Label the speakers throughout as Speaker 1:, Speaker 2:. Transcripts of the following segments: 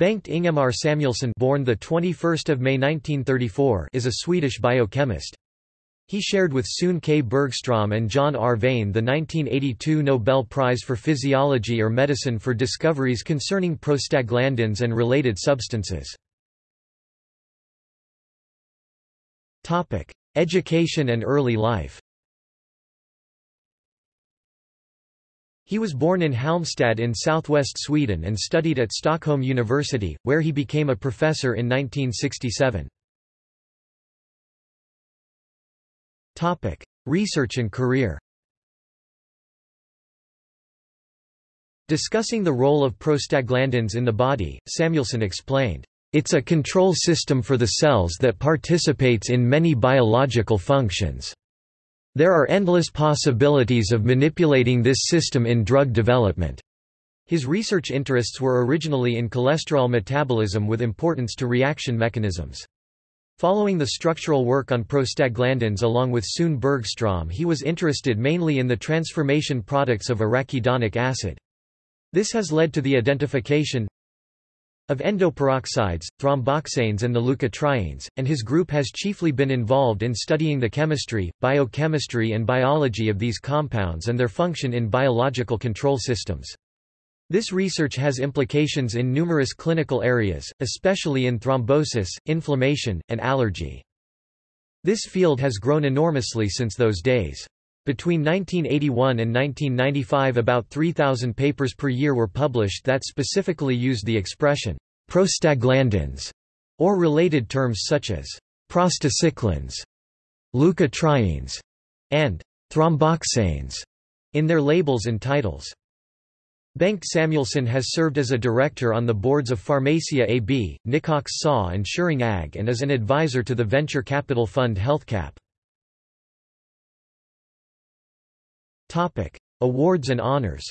Speaker 1: Bengt Ingemar Samuelsson born the 21st of May 1934 is a Swedish biochemist. He shared with Sune K. Bergstrom and John R. Vane the 1982 Nobel Prize for Physiology or Medicine for discoveries concerning prostaglandins and related substances. Education and early life He was born in Halmstad in southwest Sweden and studied at Stockholm University, where he became a professor in 1967. Research and career Discussing the role of prostaglandins in the body, Samuelsson explained, "...it's a control system for the cells that participates in many biological functions." There are endless possibilities of manipulating this system in drug development. His research interests were originally in cholesterol metabolism with importance to reaction mechanisms. Following the structural work on prostaglandins along with Sune Bergstrom he was interested mainly in the transformation products of arachidonic acid. This has led to the identification, of endoperoxides, thromboxanes and the leukotrienes, and his group has chiefly been involved in studying the chemistry, biochemistry and biology of these compounds and their function in biological control systems. This research has implications in numerous clinical areas, especially in thrombosis, inflammation, and allergy. This field has grown enormously since those days. Between 1981 and 1995 about 3,000 papers per year were published that specifically used the expression prostaglandins, or related terms such as prostacyclins, leukotrienes, and thromboxanes in their labels and titles. Bengt Samuelsson has served as a director on the boards of Pharmacia AB, Nicox SA and Schering AG and as an advisor to the venture capital fund HealthCap. Topic: Awards and honors.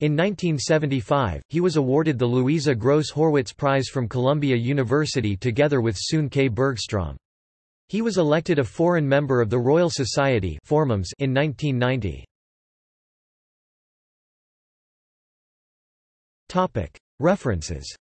Speaker 1: In 1975, he was awarded the Louisa Gross Horwitz Prize from Columbia University together with Sune K. Bergstrom. He was elected a foreign member of the Royal Society in 1990. References